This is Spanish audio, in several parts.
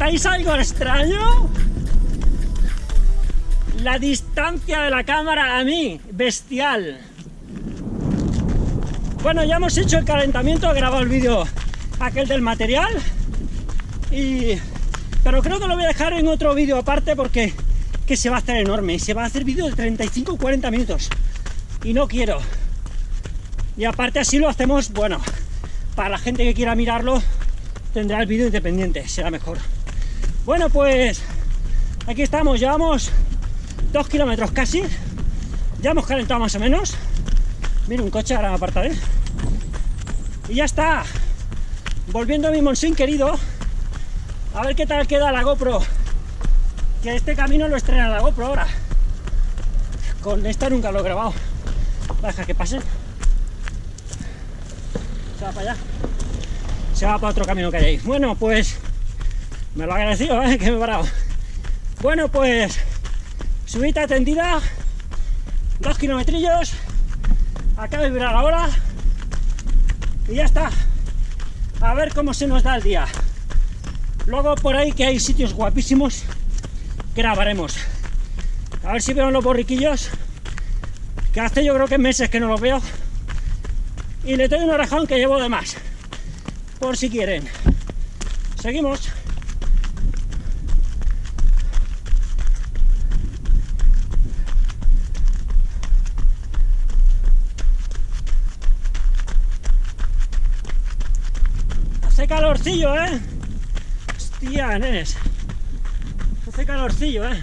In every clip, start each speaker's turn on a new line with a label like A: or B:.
A: ¿Notáis algo extraño? La distancia de la cámara a mí, bestial. Bueno, ya hemos hecho el calentamiento, he grabado el vídeo aquel del material. Y... Pero creo que lo voy a dejar en otro vídeo aparte porque que se va a hacer enorme. Se va a hacer vídeo de 35 40 minutos. Y no quiero. Y aparte así lo hacemos, bueno, para la gente que quiera mirarlo, tendrá el vídeo independiente, será mejor. Bueno, pues aquí estamos, llevamos dos kilómetros casi. Ya hemos calentado más o menos. Mira, un coche, ahora me apartaré. Y ya está. Volviendo a mi Monsin querido. A ver qué tal queda la GoPro. Que este camino lo estrena la GoPro ahora. Con esta nunca lo he grabado. Deja que pase. Se va para allá. Se va para otro camino que hay ahí. Bueno, pues... Me lo agradecido, ¿eh? Que me he parado. Bueno, pues... Subida tendida. Dos kilometrillos. Acaba de virar ahora. Y ya está. A ver cómo se nos da el día. Luego por ahí que hay sitios guapísimos grabaremos. A ver si veo los borriquillos que hace yo creo que meses que no los veo y le doy un orejón que llevo de más por si quieren seguimos hace calorcillo eh hostia nenes hace calorcillo eh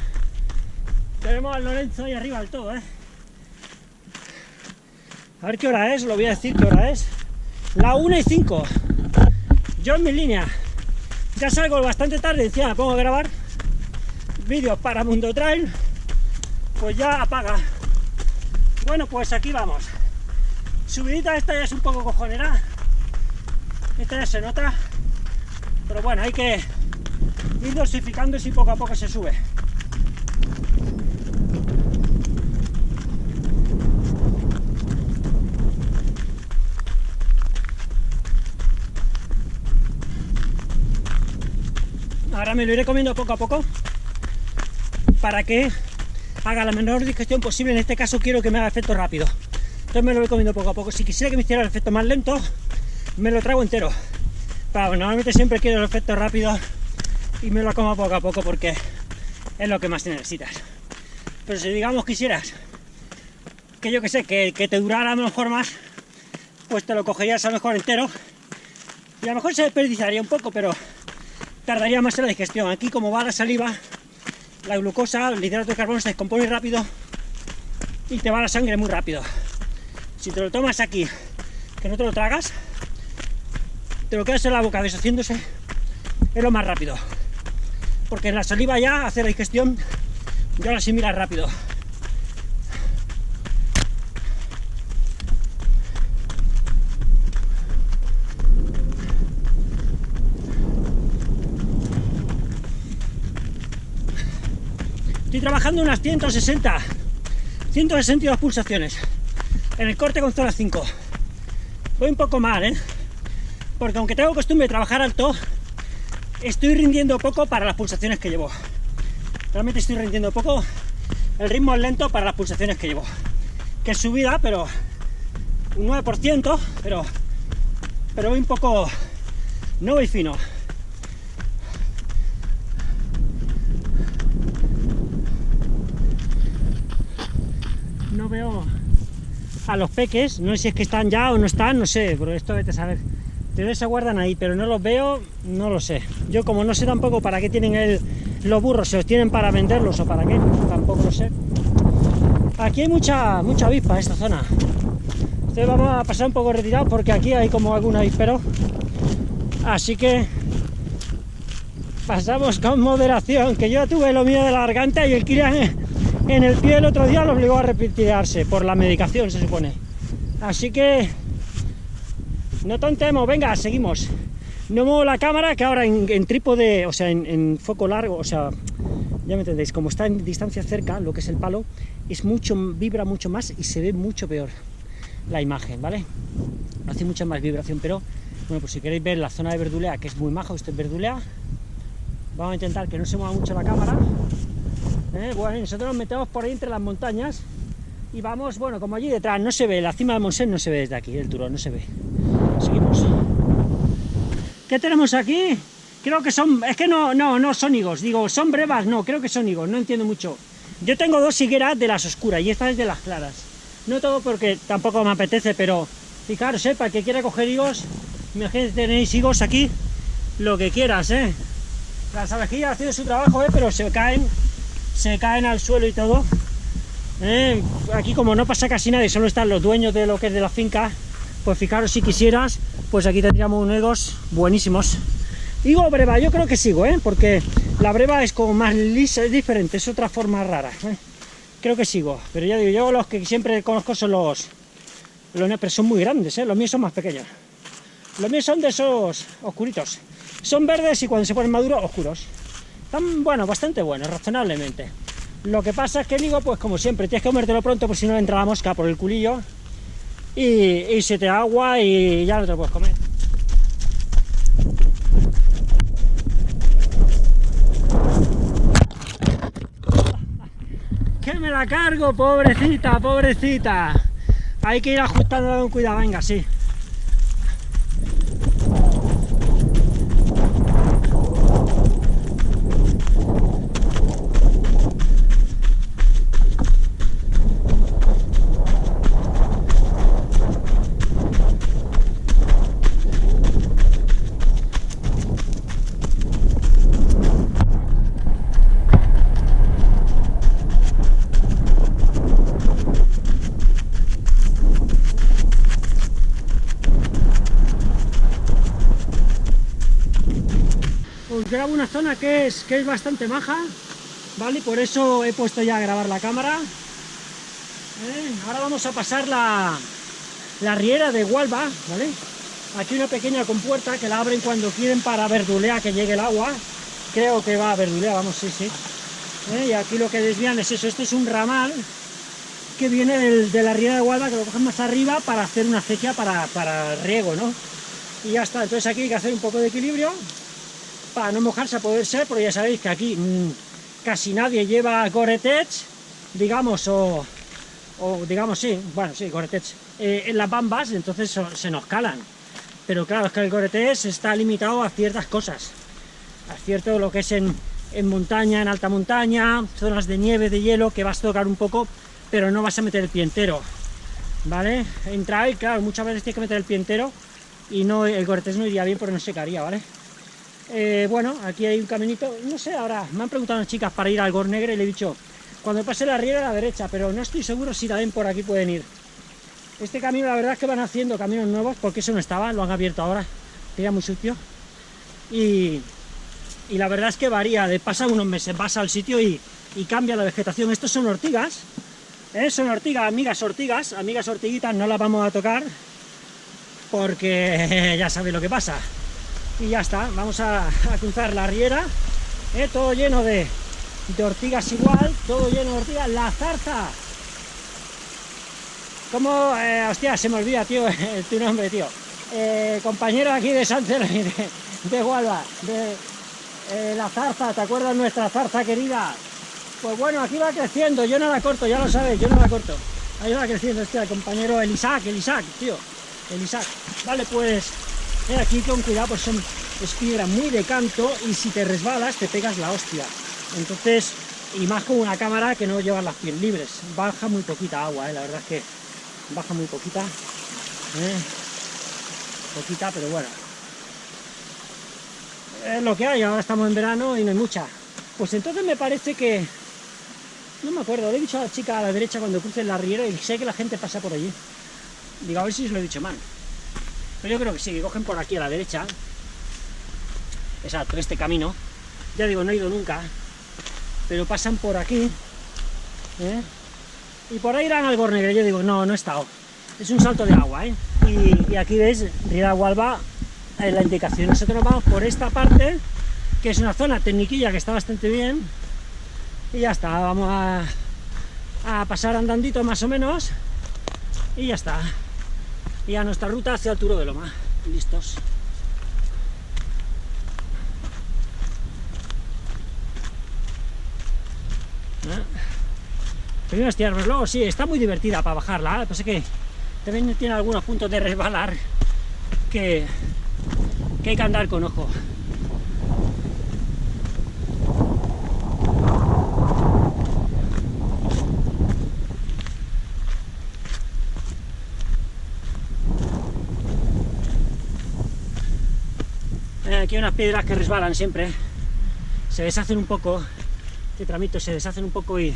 A: tenemos al Lorenzo ahí arriba del todo eh a ver qué hora es, lo voy a decir qué hora es. La 1 y 5. Yo en mi línea. Ya salgo bastante tarde, encima me pongo a grabar vídeos para Mundo Trail. Pues ya apaga. Bueno, pues aquí vamos. Subidita esta ya es un poco cojonera. Esta ya se nota. Pero bueno, hay que ir dosificando y poco a poco se sube. Ahora me lo iré comiendo poco a poco para que haga la menor digestión posible. En este caso quiero que me haga efecto rápido. Entonces me lo voy comiendo poco a poco. Si quisiera que me hiciera el efecto más lento, me lo trago entero. Pero normalmente siempre quiero el efecto rápido y me lo como poco a poco porque es lo que más necesitas. Pero si digamos quisieras que yo que sé, que, te durara a lo mejor más, pues te lo cogerías a lo mejor entero y a lo mejor se desperdiciaría un poco, pero tardaría más en la digestión. Aquí como va la saliva, la glucosa, el hidrato de carbono se descompone rápido y te va la sangre muy rápido. Si te lo tomas aquí, que no te lo tragas, te lo quedas en la boca deshaciéndose, es lo más rápido. Porque en la saliva ya hace la digestión, ya la asimila rápido. Estoy trabajando unas 160, 162 pulsaciones en el corte con zona 5. Voy un poco mal, ¿eh? Porque aunque tengo costumbre de trabajar alto, estoy rindiendo poco para las pulsaciones que llevo. Realmente estoy rindiendo poco, el ritmo es lento para las pulsaciones que llevo. Que es subida, pero un 9%, pero, pero voy un poco, no voy fino. no veo a los peques, no sé si es que están ya o no están, no sé, pero esto vete a saber. Pero se guardan ahí, pero no los veo, no lo sé. Yo como no sé tampoco para qué tienen el, los burros, si los tienen para venderlos o para qué, tampoco lo sé. Aquí hay mucha, mucha avispa esta zona. Entonces vamos a pasar un poco retirados porque aquí hay como algún avispero. Así que pasamos con moderación, que yo tuve lo mío de la garganta y el Kirian en el pie el otro día lo obligó a retirarse por la medicación, se supone. Así que no tontemos, venga, seguimos. No muevo la cámara, que ahora en, trípode, o sea, en, foco largo, o sea, ya me entendéis, como está en distancia cerca, lo que es el palo, es mucho, vibra mucho más y se ve mucho peor la imagen, ¿vale? Hace mucha más vibración, pero, bueno, pues si queréis ver la zona de verdulea, que es muy majo, esto es verdulea, Vamos a intentar que no se mueva mucho la cámara. ¿eh? Bueno, nosotros nos metemos por ahí entre las montañas y vamos, bueno, como allí detrás no se ve, la cima de Monsen no se ve desde aquí, el turón no se ve. Seguimos. ¿Qué tenemos aquí? Creo que son, es que no, no, no son higos, digo, son brevas, no, creo que son higos, no entiendo mucho. Yo tengo dos higueras de las oscuras y esta es de las claras. No todo porque tampoco me apetece, pero fijaros, ¿eh? para que quiera coger higos, imagínate tenéis higos aquí, lo que quieras, ¿eh? Las abejillas haciendo su trabajo, ¿eh? pero se caen, se caen al suelo y todo. ¿eh? Aquí como no pasa casi nadie, solo están los dueños de lo que es de la finca, pues fijaros si quisieras, pues aquí tendríamos unos buenísimos. Higo breva, yo creo que sigo, ¿eh? porque la breva es como más lisa, es diferente, es otra forma rara. ¿eh? Creo que sigo, pero ya digo, yo los que siempre conozco son los, los pero son muy grandes, ¿eh? los míos son más pequeños. Los míos son de esos oscuritos. Son verdes y cuando se ponen maduros, oscuros. Están, bueno, bastante buenos, razonablemente. Lo que pasa es que digo, pues como siempre, tienes que comértelo pronto, por si no entra la mosca por el culillo. Y, y se te agua y ya no te lo puedes comer. que me la cargo, pobrecita, pobrecita. Hay que ir ajustando con cuidado, venga, sí. grabo una zona que es, que es bastante maja, ¿vale? Por eso he puesto ya a grabar la cámara. ¿Eh? Ahora vamos a pasar la, la riera de Hualba, ¿vale? Aquí una pequeña compuerta que la abren cuando quieren para verdulear que llegue el agua. Creo que va a verdulear, vamos, sí, sí. ¿Eh? Y aquí lo que desvían es eso, este es un ramal que viene de la riera de Hualba, que lo cogen más arriba para hacer una acequia para, para riego, ¿no? Y ya está, entonces aquí hay que hacer un poco de equilibrio, para no mojarse a poder ser, porque ya sabéis que aquí mmm, casi nadie lleva Gore-Tex, digamos, o, digamos, sí, bueno, sí, Gore-Tex, eh, en las bambas, entonces se nos calan. Pero claro, es que el Gore-Tex está limitado a ciertas cosas, a cierto lo que es en, montaña, en alta montaña, zonas de nieve, de hielo, que vas a tocar un poco, pero no vas a meter el pie entero, ¿vale? En trail, claro, muchas veces tienes que meter el pie entero, y no, el Gore-Tex no iría bien porque no secaría, ¿vale? Eh, bueno, aquí hay un caminito, no sé, ahora me han preguntado las chicas para ir al Gornegre y le he dicho, cuando pase la riera a la derecha, pero no estoy seguro si también por aquí pueden ir. Este camino la verdad es que van haciendo caminos nuevos, porque eso no estaba, lo han abierto ahora, era muy sucio. Y, y la verdad es que varía, de pasa unos meses, vas al sitio y, y cambia la vegetación. Estos son ortigas, ¿eh? son ortigas, amigas ortigas, amigas ortiguitas, no las vamos a tocar, porque ya sabéis lo que pasa y ya está, vamos a, cruzar la riera, ¿eh? todo lleno de, ortigas igual, todo lleno de ortigas, la zarza, como, eh, hostia, se me olvida, tío, tu nombre, tío, eh, compañero aquí de San de, de de eh, la zarza, ¿te acuerdas nuestra zarza querida? Pues bueno, aquí va creciendo, yo no la corto, ya lo sabes, yo no la corto, ahí va creciendo este el compañero el Isaac, el Isaac, tío, el Isaac, vale, pues aquí con cuidado, pues son, es piedra muy de canto y si te resbalas te pegas la hostia. Entonces, y más con una cámara que no lleva las pies libres. Baja muy poquita agua, eh, la verdad es que baja muy poquita. Eh, poquita, pero bueno. Es lo que hay, ahora estamos en verano y no hay mucha. Pues entonces me parece que... No me acuerdo, le he dicho a la chica a la derecha cuando cruce la riera y sé que la gente pasa por allí. Digo, a ver si os lo he dicho mal. Pero yo creo que sí, que cogen por aquí a la derecha. Exacto, este camino. Ya digo, no he ido nunca. Pero pasan por aquí. ¿eh? Y por ahí irán al Gornegre. Yo digo, no, no he estado. Es un salto de agua, ¿eh? Y, aquí veis, Riera Gualba, en la indicación. Nosotros nos vamos por esta parte, que es una zona tecniquilla que está bastante bien. Y ya está, vamos a, a pasar andandito más o menos. Y ya está y a nuestra ruta hacia el Turo de Loma. Listos. Ah. ¿Eh? Primero estirarnos, luego sí, está muy divertida para bajarla, ¿eh? es que también tiene algunos puntos de resbalar que, que hay que andar con ojo. Aquí hay unas piedras que resbalan siempre, se deshacen un poco, este tramito se deshacen un poco y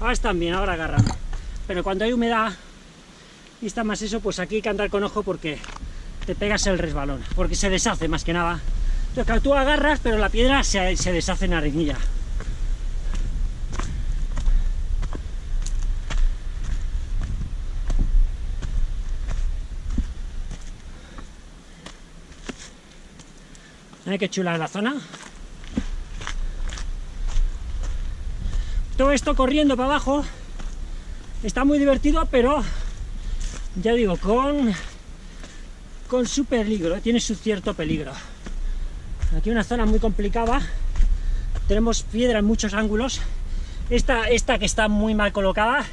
A: ahora están bien, ahora agarran. Pero cuando hay humedad y está más eso, pues aquí hay que andar con ojo porque te pegas el resbalón, porque se deshace más que nada. Entonces, tú agarras, pero la piedra se, se deshace en arenilla. Qué chula la zona. Todo esto corriendo para abajo. Está muy divertido, pero ya digo, con, con su peligro, tiene su cierto peligro. Aquí una zona muy complicada. Tenemos piedra en muchos ángulos. Esta, esta que está muy mal colocada.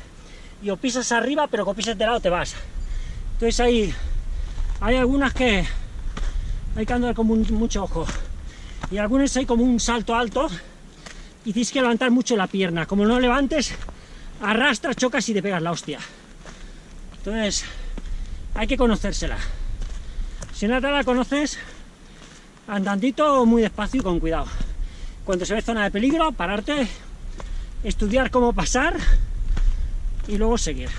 A: Y o pisas arriba, pero con pisas de lado te vas. Entonces hay, hay algunas que hay que andar con mucho ojo. Y algunas hay como un salto alto y tienes que levantar mucho la pierna. Como no levantes, arrastras, chocas y te pegas la hostia. Entonces, hay que conocérsela. Si no te la conoces, andandito muy despacio y con cuidado. Cuando se ve zona de peligro, pararte, estudiar cómo pasar y luego seguir.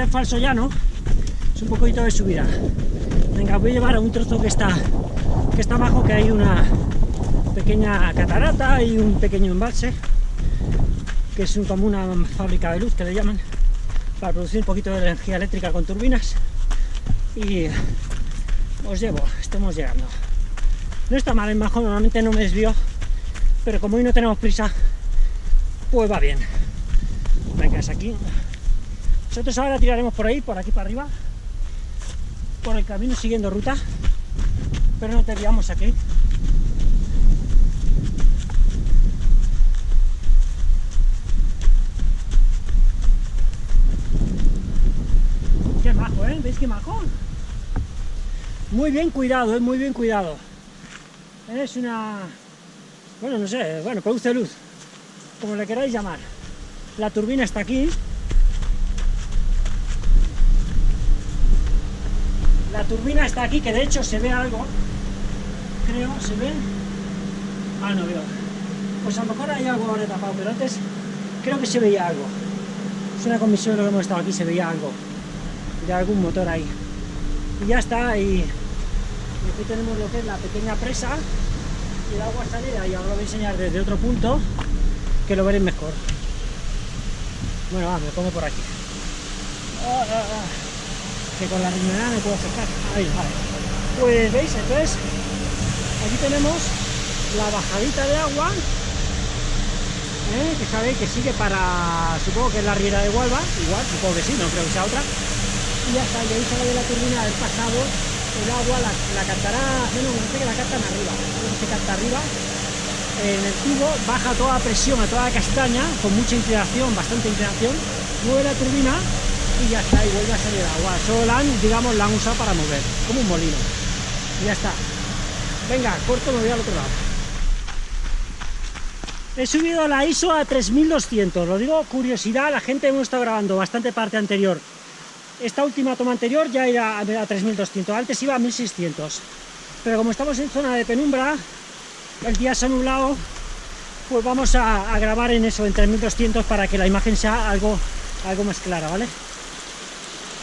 A: Este es falso llano, es un poquito de subida. Venga, voy a llevar a un trozo que está, que está abajo, que hay una pequeña catarata y un pequeño embalse, que es como una fábrica de luz que le llaman, para producir un poquito de energía eléctrica con turbinas. Y os llevo, estamos llegando. No está mal en bajo, normalmente no me desvío, pero como hoy no tenemos prisa, pues va bien. Venga, es aquí. Nosotros ahora tiraremos por ahí, por aquí para arriba, por el camino siguiendo ruta, pero no te guiamos aquí. Qué majo, ¿eh? ¿Veis qué majo? Muy bien cuidado, ¿eh? Muy bien cuidado. Es una... Bueno, no sé, bueno, produce luz, como le queráis llamar. La turbina está aquí, La turbina está aquí, que de hecho se ve algo. Creo, ¿se ve? Ah, no veo. Pues a lo mejor hay algo ahora tapado, pero antes creo que se veía algo. Es una comisión lo que hemos estado aquí, se veía algo. De algún motor ahí. Y ya está, y, aquí tenemos lo que es la pequeña presa. Y el agua sale de ahí. Ahora lo voy a enseñar desde otro punto, que lo veréis mejor. Bueno, va, me pongo por aquí. Ah, ah, ah que con la riñonera me puedo acercar. Ahí, vale. Pues veis, entonces aquí tenemos la bajadita de agua ¿eh? que sabéis que sigue para, supongo que es la riera de Hualba, igual, supongo que sí, no creo que sea otra. Y ya está, y ahí sale de la turbina del pasado el agua, la, la cantará, no, no, sé que la cantan arriba, no se canta arriba, en el tubo baja toda presión a toda la castaña, con mucha inclinación, bastante inclinación, mueve la turbina y ya está, y vuelve a salir agua. Solo la han, digamos, la han usado para mover, como un molino. Y ya está. Venga, corto, me voy al otro lado. He subido la ISO a 3200, lo digo curiosidad, la gente hemos estado grabando bastante parte anterior. Esta última toma anterior ya era a 3200, antes iba a 1600. Pero como estamos en zona de penumbra, el día se ha nublado, pues vamos a, grabar en eso, en 3200, para que la imagen sea algo, algo más clara, ¿vale?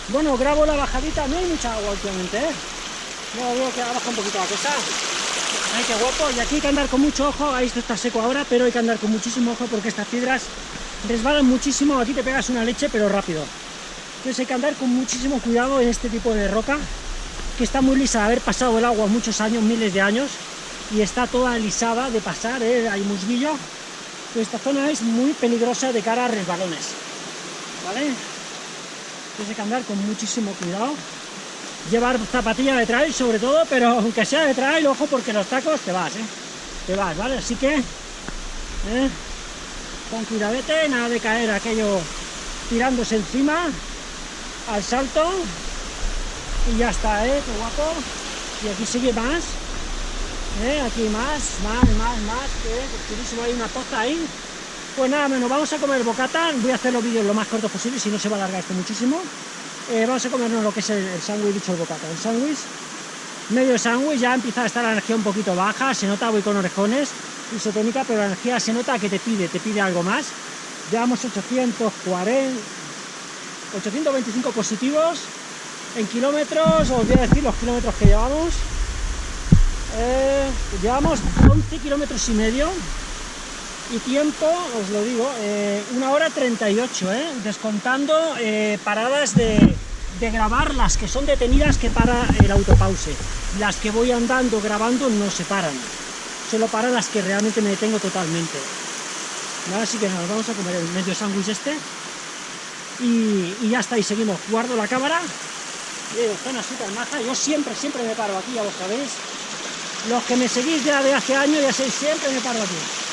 A: Bueno, grabo la bajadita, no hay mucha agua últimamente, ¿eh? No, veo que baja un poquito la cosa. Ay, qué guapo. Y aquí hay que andar con mucho ojo. Ahí esto está seco ahora, pero hay que andar con muchísimo ojo porque estas piedras resbalan muchísimo. Aquí te pegas una leche, pero rápido. Entonces hay que andar con muchísimo cuidado en este tipo de roca, que está muy lisa de haber pasado el agua muchos años, miles de años, y está toda lisada de pasar, ¿eh? hay musguillo. esta zona es muy peligrosa de cara a resbalones. ¿Vale? Tienes que andar con muchísimo cuidado. llevar zapatilla de trail sobre todo, pero aunque sea de trail, ojo, porque los tacos te vas, ¿eh? Te vas, ¿vale? Así que, ¿eh? con cuidadete, nada de caer aquello tirándose encima al salto y ya está, ¿eh? Qué guapo. Y aquí sigue más, ¿eh? Aquí más, más, más, más, que hay una poza ahí. Pues nada, menos vamos a comer bocata, voy a hacer los vídeos lo más cortos posible, si no se va a alargar esto muchísimo. Eh, vamos a comernos lo que es el, sándwich, dicho el bocata, el sándwich, medio sándwich, ya empieza a estar la energía un poquito baja, se nota, voy con orejones, isotónica, pero la energía se nota que te pide, te pide algo más. Llevamos 840, 825 positivos en kilómetros, os voy a decir los kilómetros que llevamos. Eh, llevamos 11 kilómetros y medio y tiempo, os lo digo, eh, una hora 38, ¿eh? descontando eh, paradas de, grabar, las que son detenidas que para el autopause. Las que voy andando grabando no se paran, solo para las que realmente me detengo totalmente. Así que nos vamos a comer el medio sándwich este y, ya está, y seguimos. Guardo la cámara, zona súper maja, yo siempre, siempre me paro aquí, ya lo sabéis. Los que me seguís ya de hace años, ya sé, siempre me paro aquí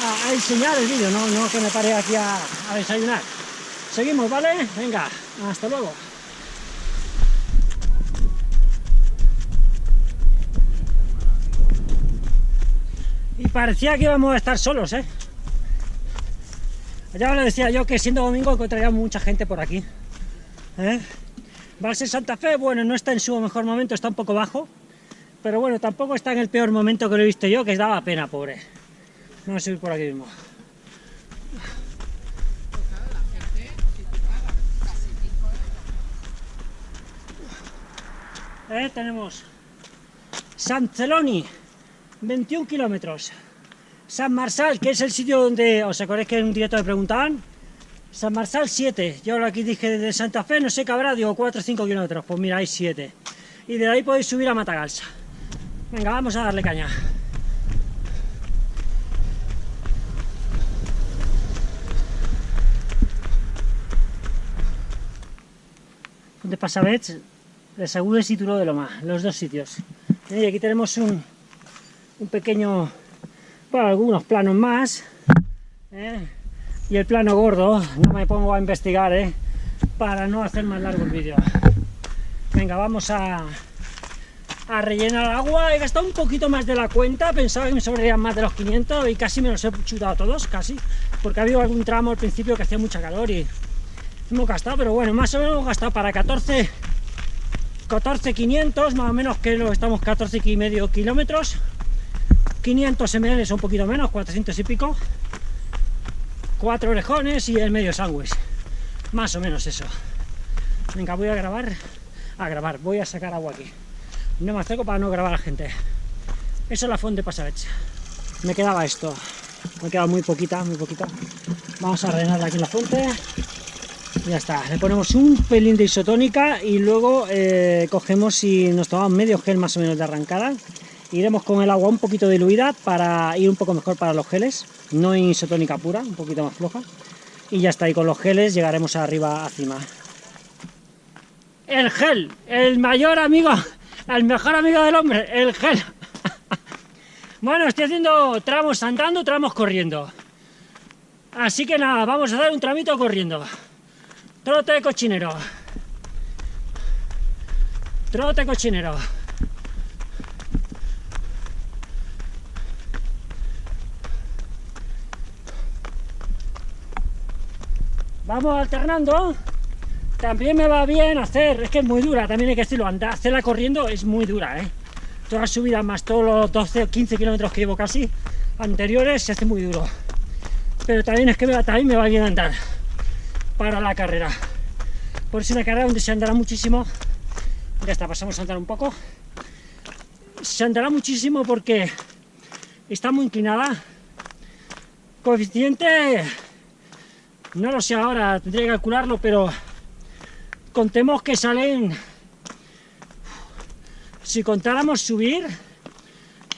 A: a, enseñar el vídeo, no, no que me pare aquí a, a desayunar. Seguimos, ¿vale? Venga, hasta luego. Y parecía que íbamos a estar solos, ¿eh? Ya os decía yo que siendo domingo encontraría mucha gente por aquí. ¿eh? ser Santa Fe, bueno, no está en su mejor momento, está un poco bajo. Pero bueno, tampoco está en el peor momento que lo he visto yo, que daba pena, pobre. Vamos a subir por aquí mismo. Eh, tenemos San Celoni, 21 kilómetros. San Marsal, que es el sitio donde, ¿os acordáis que en un directo me preguntaban? San Marsal 7, yo aquí dije de Santa Fe, no sé qué habrá, digo 4 o 5 kilómetros, pues mira, hay 7. Y de ahí podéis subir a Matagalsa. Venga, vamos a darle caña. De Pasavets, de Sagües y Turó de Loma, los dos sitios. Y aquí tenemos un, un pequeño, bueno, algunos planos más, ¿eh? y el plano gordo, no me pongo a investigar, ¿eh? para no hacer más largo el vídeo. Venga, vamos a, a rellenar agua, he gastado un poquito más de la cuenta, pensaba que me sobrarían más de los 500 y casi me los he chutado todos, casi, porque ha habido algún tramo al principio que hacía mucha calor y hemos gastado, pero bueno, más o menos hemos gastado para 14 14 500, más o menos que lo estamos 14 y medio kilómetros. 500 ml un poquito menos, 400 y pico. Cuatro orejones y el medio sándwich. Más o menos eso. Venga, voy a grabar a grabar, voy a sacar agua aquí. No me acerco para no grabar a la gente. Eso es la fuente Pasavech me quedaba esto. Me quedado muy poquita, muy poquita. Vamos a rellenarla aquí la fuente ya está, le ponemos un pelín de isotónica y luego eh, cogemos y nos tomamos medio gel más o menos de arrancada. Iremos con el agua un poquito diluida para ir un poco mejor para los geles no en isotónica pura, un poquito más floja. Y ya está, y con los geles llegaremos arriba a cima. El gel, el mayor amigo el mejor amigo del hombre, el gel. Bueno, estoy haciendo tramos andando, tramos corriendo. Así que nada, vamos a dar un tramito corriendo Trote cochinero. Trote cochinero. Vamos alternando. También me va bien hacer, es que es muy dura, también hay que decirlo, andar, hacerla corriendo es muy dura, ¿eh? Todas las subidas más todos los 12 o 15 kilómetros que llevo casi anteriores se hace muy duro. Pero también es que también me va bien andar para la carrera. Por es una carrera donde se andará muchísimo. Ya está, pasamos a andar un poco. Se andará muchísimo porque está muy inclinada. Coeficiente, no lo sé ahora, tendría que calcularlo, pero contemos que salen, si contáramos subir,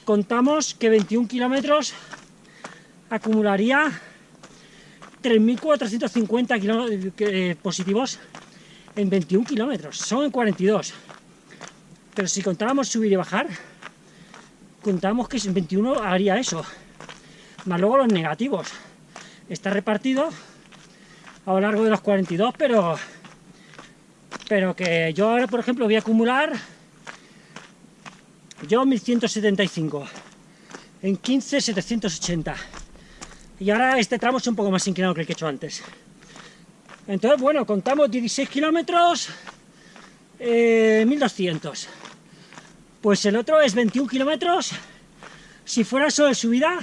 A: contamos que 21 kilómetros acumularía 3.450 eh, positivos en 21 kilómetros, son en 42. Pero si contáramos subir y bajar, contamos que en 21 haría eso. Más luego los negativos. Está repartido a lo largo de los 42, pero pero que yo ahora, por ejemplo, voy a acumular yo 1175 en 15 780 y ahora este tramo es un poco más inclinado que el que he hecho antes entonces bueno, contamos 16 kilómetros 1200 eh, pues el otro es 21 kilómetros si fuera solo de subida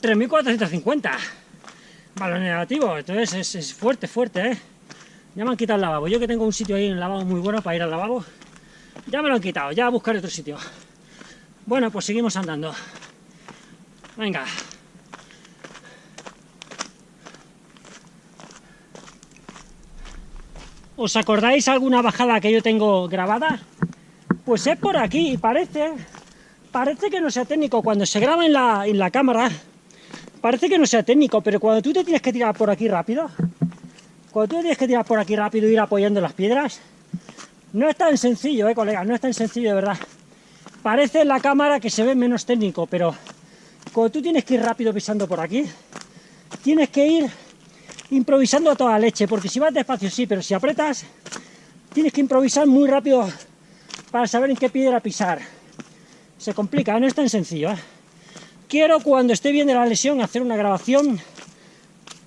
A: 3450 valor negativo, entonces es, es fuerte, fuerte, ¿eh? Ya me han quitado el lavabo. Yo que tengo un sitio ahí en el lavabo muy bueno para ir al lavabo, ya me lo han quitado, ya a buscar otro sitio. Bueno, pues seguimos andando. Venga. ¿Os acordáis alguna bajada que yo tengo grabada? Pues es por aquí y parece, parece que no sea técnico. Cuando se graba en la, en la cámara, parece que no sea técnico, pero cuando tú te tienes que tirar por aquí rápido, cuando tú tienes que tirar por aquí rápido e ir apoyando las piedras, no es tan sencillo, eh, colega, no es tan sencillo de verdad. Parece en la cámara que se ve menos técnico, pero cuando tú tienes que ir rápido pisando por aquí, tienes que ir improvisando a toda leche, porque si vas despacio sí, pero si apretas, tienes que improvisar muy rápido para saber en qué piedra pisar. Se complica, no es tan sencillo. ¿eh? Quiero cuando esté bien de la lesión hacer una grabación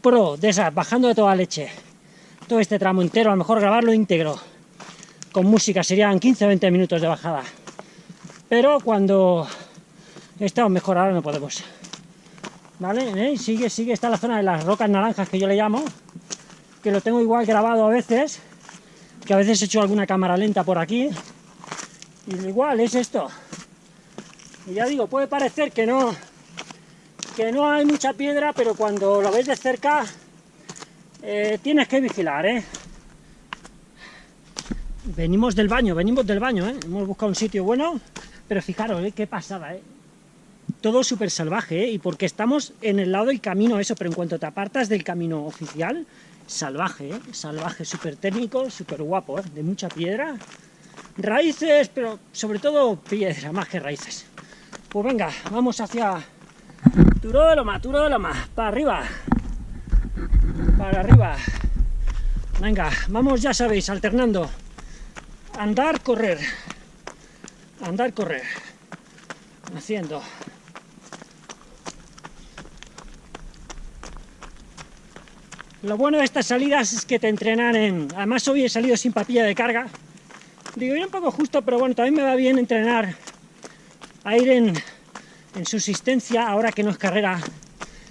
A: pro de esas, bajando de toda leche todo este tramo entero, a lo mejor grabarlo íntegro, con música, serían 15-20 minutos de bajada. Pero cuando estamos mejor, ahora no podemos. ¿Vale? ¿Eh? Sigue, sigue, está la zona de las rocas naranjas que yo le llamo, que lo tengo igual grabado a veces, que a veces he hecho alguna cámara lenta por aquí, y igual es esto. Y ya digo, puede parecer que no, que no hay mucha piedra, pero cuando lo ves de cerca eh, tienes que vigilar, ¿eh? Venimos del baño, venimos del baño, ¿eh? Hemos buscado un sitio bueno, pero fijaros, ¿eh? Qué pasada, ¿eh? Todo súper salvaje, ¿eh? Y porque estamos en el lado del camino eso, pero en cuanto te apartas del camino oficial, salvaje, ¿eh? Salvaje, súper técnico, súper guapo, ¿eh? De mucha piedra. Raíces, pero sobre todo piedra, más que raíces. Pues venga, vamos hacia Turo de Loma, Turo de Loma, para arriba para arriba. Venga, vamos, ya sabéis, alternando. Andar, correr. Andar, correr. Haciendo. Lo bueno de estas salidas es que te entrenan en... Además hoy he salido sin papilla de carga. Digo, ir un poco justo, pero bueno, también me va bien entrenar a ir en, en subsistencia, ahora que no es carrera.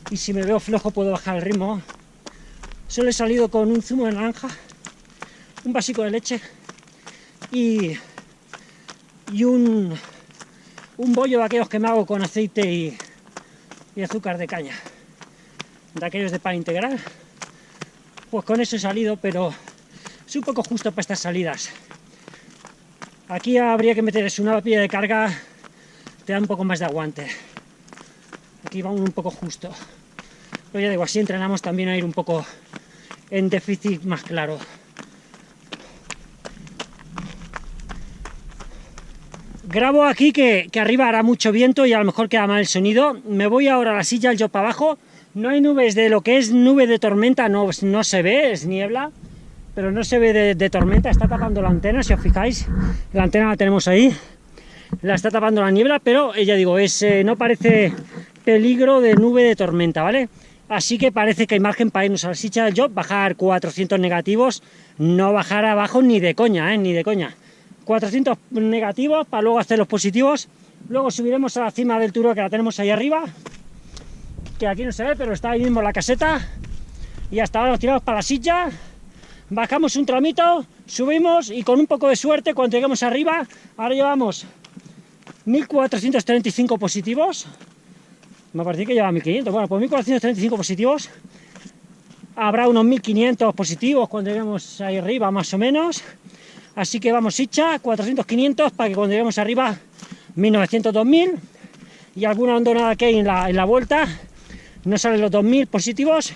A: Y si me veo flojo puedo bajar el ritmo. Solo he salido con un zumo de naranja, un vasico de leche y, y un, un bollo de aquellos que me hago con aceite y, y azúcar de caña, de aquellos de pan integral. Pues con eso he salido, pero es un poco justo para estas salidas. Aquí habría que meter una pie de carga, te da un poco más de aguante. Aquí vamos un poco justo. Pero ya digo, así entrenamos también a ir un poco en déficit más claro. Grabo aquí que, arriba hará mucho viento y a lo mejor queda mal el sonido. Me voy ahora a la silla, yo para abajo. No hay nubes de lo que es nube de tormenta, no, no se ve, es niebla. Pero no se ve de, tormenta, está tapando la antena, si os fijáis. La antena la tenemos ahí. La está tapando la niebla, pero ya digo, es, eh, no parece peligro de nube de tormenta, ¿vale? Así que parece que hay margen para irnos a la sicha del job, bajar 400 negativos, no bajar abajo ni de coña, ¿eh? ni de coña. 400 negativos para luego hacer los positivos. Luego subiremos a la cima del turo que la tenemos ahí arriba, que aquí no se ve, pero está ahí mismo la caseta. Y hasta ahora nos tiramos para la silla, bajamos un tramito, subimos y con un poco de suerte cuando lleguemos arriba, ahora llevamos 1435 positivos, me parece que lleva 1500, bueno, pues 1435 positivos, habrá unos 1500 positivos cuando lleguemos ahí arriba, más o menos, así que vamos hicha, 400, 500, para que cuando lleguemos arriba, 1900, 2000, y alguna hondonada que hay en la, en la vuelta, no salen los 2000 positivos,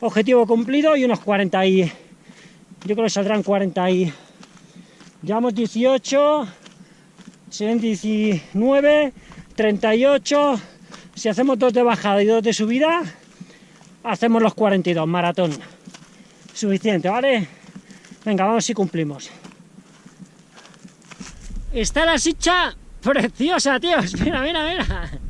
A: objetivo cumplido, y unos 40 y... yo creo que saldrán 40 y... Llevamos 18, 19, 38. Si hacemos dos de bajada y dos de subida, hacemos los 42, maratón. Suficiente, ¿vale? Venga, vamos si cumplimos. Está la sicha preciosa, tíos. Mira, mira, mira.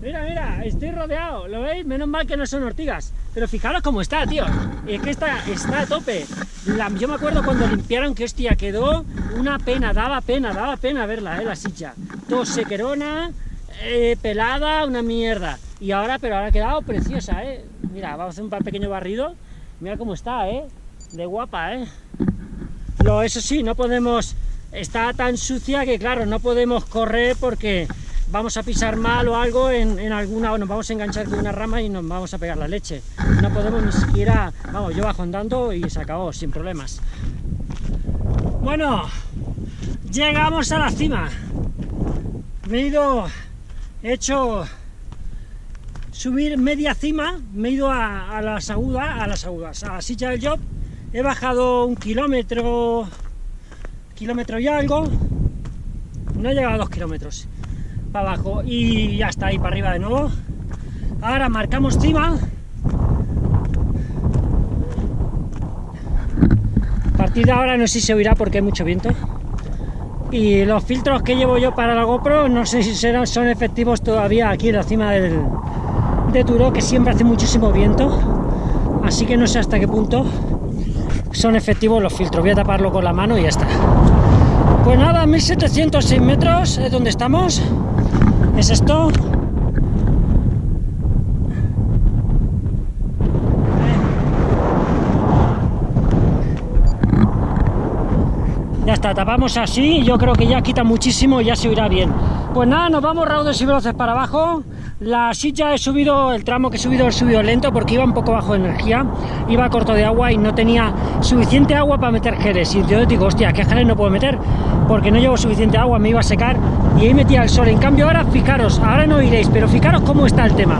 A: Mira, mira, estoy rodeado. ¿Lo veis? Menos mal que no son ortigas. Pero fijaros cómo está, tío. Es que está, está a tope. yo me acuerdo cuando limpiaron que, hostia, quedó una pena. Daba pena, daba pena verla, eh, la sicha. Todo sequerona, eh, pelada, una mierda. Y ahora, pero ahora ha quedado preciosa, eh. Mira, vamos a hacer un pequeño barrido. Mira cómo está, eh. De guapa, eh. Lo, eso sí, no podemos... Está tan sucia que, claro, no podemos correr porque vamos a pisar mal o algo en, alguna, o nos vamos a enganchar con una rama y nos vamos a pegar la leche. No podemos ni siquiera, vamos, yo bajo andando y se acabó, sin problemas. Bueno, llegamos a la cima. Me he ido, he hecho subir media cima, me he ido a, las agudas, a las agudas, a la silla del job, he bajado un kilómetro, kilómetro y algo, no he llegado a dos kilómetros para abajo y ya está ahí para arriba de nuevo. Ahora marcamos cima. A partir de ahora no sé si se oirá porque hay mucho viento. Y los filtros que llevo yo para la GoPro no sé si serán, son efectivos todavía aquí en la cima del, de Turo que siempre hace muchísimo viento. Así que no sé hasta qué punto son efectivos los filtros. Voy a taparlo con la mano y ya está. Pues nada, 1706 metros es donde estamos es esto ya está, tapamos así yo creo que ya quita muchísimo y ya se oirá bien pues nada, nos vamos raudos y veloces para abajo la silla he subido, el tramo que he subido he subido lento porque iba un poco bajo de energía, iba corto de agua y no tenía suficiente agua para meter geles. Y yo digo, hostia, ¿qué geles no puedo meter? Porque no llevo suficiente agua, me iba a secar y ahí metía el sol. En cambio ahora, fijaros, ahora no iréis, pero fijaros cómo está el tema.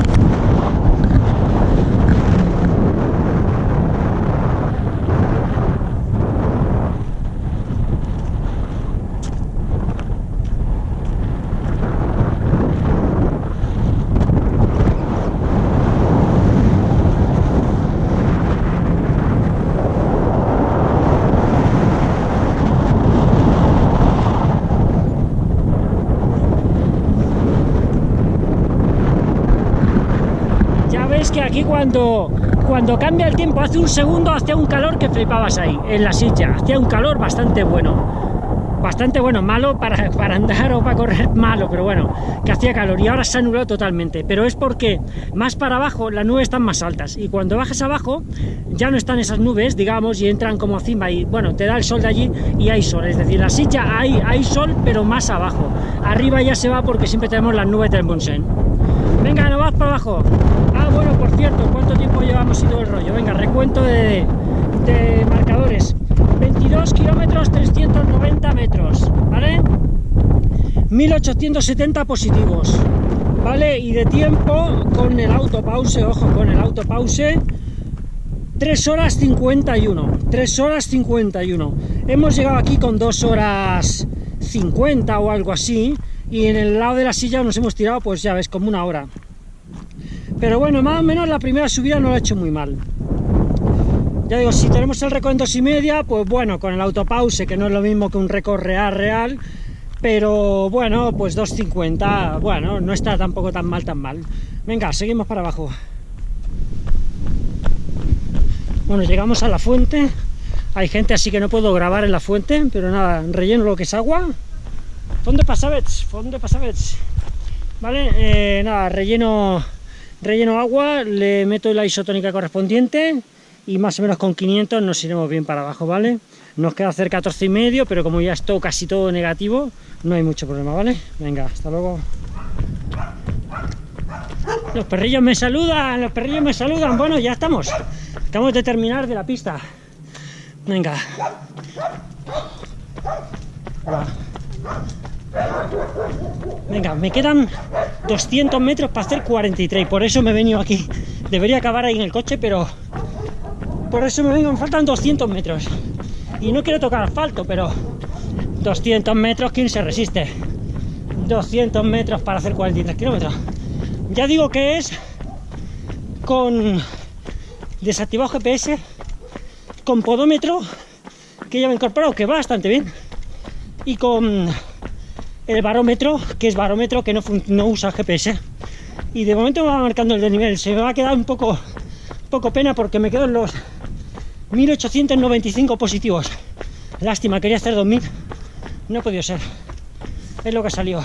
A: Aquí cuando, cuando cambia el tiempo, hace un segundo, hacía un calor que flipabas ahí, en la silla, hacía un calor bastante bueno. Bastante bueno, malo para, para andar o para correr, malo, pero bueno, que hacía calor y ahora se ha nublado totalmente. Pero es porque más para abajo las nubes están más altas y cuando bajas abajo ya no están esas nubes, digamos, y entran como encima y bueno, te da el sol de allí y hay sol. Es decir, la silla hay, hay sol, pero más abajo. Arriba ya se va porque siempre tenemos las nubes del Monsen. Venga, no vas para abajo. Cierto, ¿cuánto tiempo llevamos y todo el rollo? Venga, recuento de, marcadores. 22 kilómetros, 390 metros, ¿vale? 1870 positivos, ¿vale? Y de tiempo, con el autopause, ojo, con el autopause, 3 horas 51, 3 horas 51. Hemos llegado aquí con 2 horas 50 o algo así, y en el lado de la silla nos hemos tirado, pues ya ves, como una hora. Pero bueno, más o menos la primera subida no lo ha hecho muy mal. Ya digo, si tenemos el récord en dos y media, pues bueno, con el autopause, que no es lo mismo que un récord real, real, pero bueno, pues 2.50, bueno, no está tampoco tan mal, tan mal. Venga, seguimos para abajo. Bueno, llegamos a la fuente. Hay gente así que no puedo grabar en la fuente, pero nada, relleno lo que es agua. Fondo pasavets, fondo pasavets. Vale, eh, nada, relleno Relleno agua, le meto la isotónica correspondiente y más o menos con 500 nos iremos bien para abajo, ¿vale? Nos queda hacer 14 y medio, pero como ya es todo, casi todo negativo, no hay mucho problema, ¿vale? Venga, hasta luego. Los perrillos me saludan, los perrillos me saludan. Bueno, ya estamos. Acabamos de terminar de la pista. Venga. Venga, me quedan 200 metros para hacer 43, por eso me he venido aquí. Debería acabar ahí en el coche, pero por eso me vengo, me faltan 200 metros. Y no quiero tocar asfalto, pero 200 metros, ¿quién se resiste? 200 metros para hacer 43 kilómetros. Ya digo que es con desactivado GPS, con podómetro, que ya me he incorporado, que va bastante bien, y con el barómetro, que es barómetro que no, no usa GPS. Y de momento me va marcando el desnivel. Se me va a quedar un poco, poco pena porque me quedo en los 1895 positivos. Lástima, quería hacer 2000. No ha podido ser. Es lo que salió.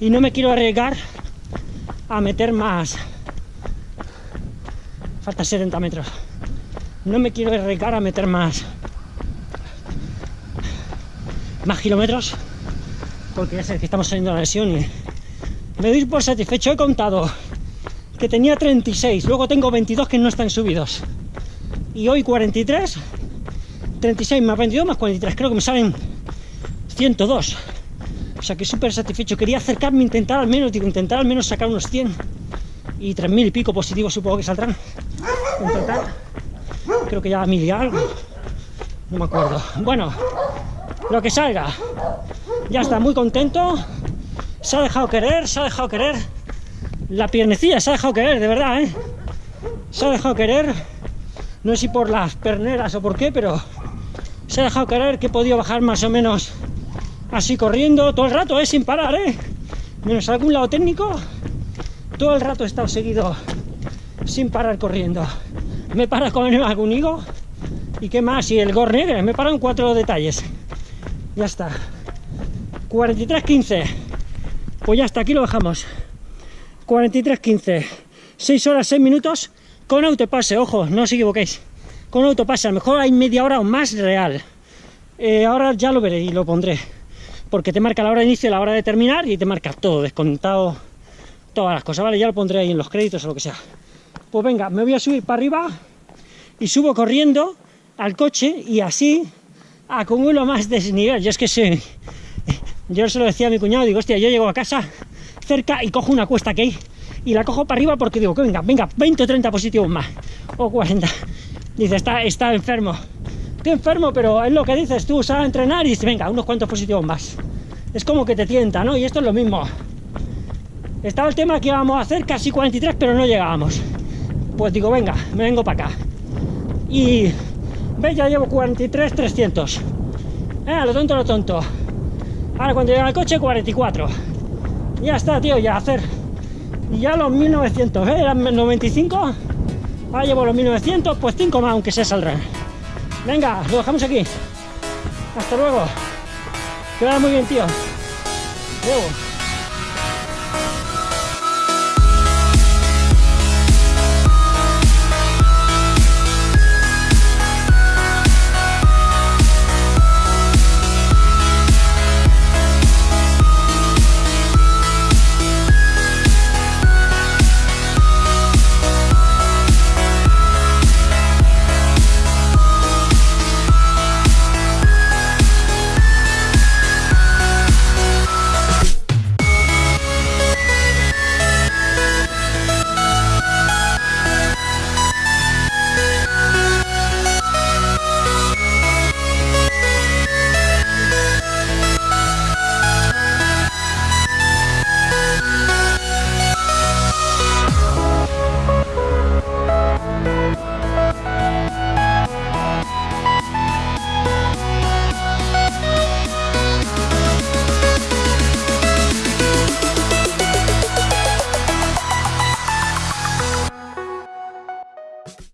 A: Y no me quiero arriesgar a meter más. Falta 70 metros. No me quiero arriesgar a meter más. Más kilómetros. Porque ya sé que estamos saliendo de la lesión y me doy por satisfecho. He contado que tenía 36, luego tengo 22 que no están subidos. Y hoy 43, 36 más 22 más 43, creo que me salen 102. O sea que súper satisfecho. Quería acercarme, intentar al menos, digo, intentar al menos sacar unos 100 y 3.000 y pico positivos supongo que saldrán. En total, creo que ya mil y algo. No me acuerdo. Bueno, lo que salga. Ya está, muy contento se ha dejado querer, se ha dejado querer. La piernecilla se ha dejado querer, de verdad, ¿eh? Se ha dejado querer. No sé si por las perneras o por qué, pero se ha dejado querer que he podido bajar más o menos así corriendo todo el rato, ¿eh? Sin parar, ¿eh? Menos algún lado técnico, todo el rato he estado seguido sin parar corriendo. Me para con algún higo y qué más, y el gornegre, me paran cuatro detalles. Ya está. 43.15 pues ya hasta aquí lo dejamos. 43.15, 6 horas 6 minutos con autopase, ojo, no os equivoquéis. Con autopase, a lo mejor hay media hora o más real. Eh, ahora ya lo veré y lo pondré. Porque te marca la hora de inicio y la hora de terminar y te marca todo, descontado, todas las cosas, ¿vale? Ya lo pondré ahí en los créditos o lo que sea. Pues venga, me voy a subir para arriba y subo corriendo al coche y así acumulo más desnivel. Yo es que soy yo se lo decía a mi cuñado, digo, hostia, yo llego a casa cerca y cojo una cuesta que hay y la cojo para arriba porque digo, que venga, venga, 20 o 30 positivos más, o 40. Dice, está, está enfermo. Estoy enfermo, pero es lo que dices tú, sal a entrenar y dice, venga, unos cuantos positivos más. Es como que te tienta, ¿no? Y esto es lo mismo. Estaba el tema que íbamos a hacer casi 43, pero no llegábamos. Pues digo, venga, me vengo para acá. Y, ve, ya llevo 43, 300. Eh, lo tonto, lo tonto. Ahora cuando llega el coche, 44. Ya está, tío, ya hacer. Y ya los 1900, ¿eh? Eran 95. Ahora llevo los 1900, pues 5 más, aunque se saldrán. Venga, lo dejamos aquí. Hasta luego. Que muy bien, tío. Luego.